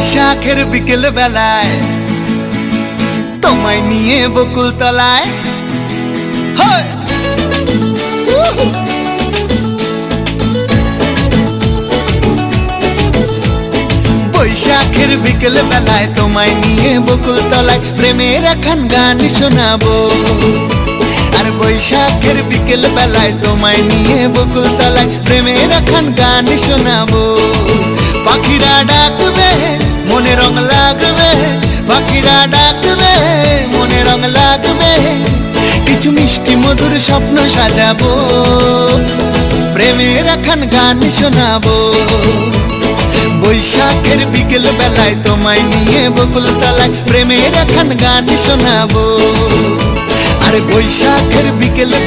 বৈশাখের বিকেল বেলায়, তোমায় নিয়ে বকুল তলায়। বৈশাখের বিকেল বেলায় তোমায় নিয়ে বকুল তলায় প্রেমের এখন গান শোনাবো। আর বৈশাখের বিকেল বেলায় তোমায় নিয়ে বকুল তলায় প্রেমের এখন গান শোনাবো। রং লাগবে পাখিরা ডাকবে মনে রং লাগবে কিছু মিষ্টি মধুর স্বপ্ন সাজাবো প্রেমের এখন গান শোনাবো বৈশাখের বিকেল বেলায় তোমায় নিয়ে বকুল তলায় প্রেমের এখন গান শোনাবো আরে বৈশাখের বিকেল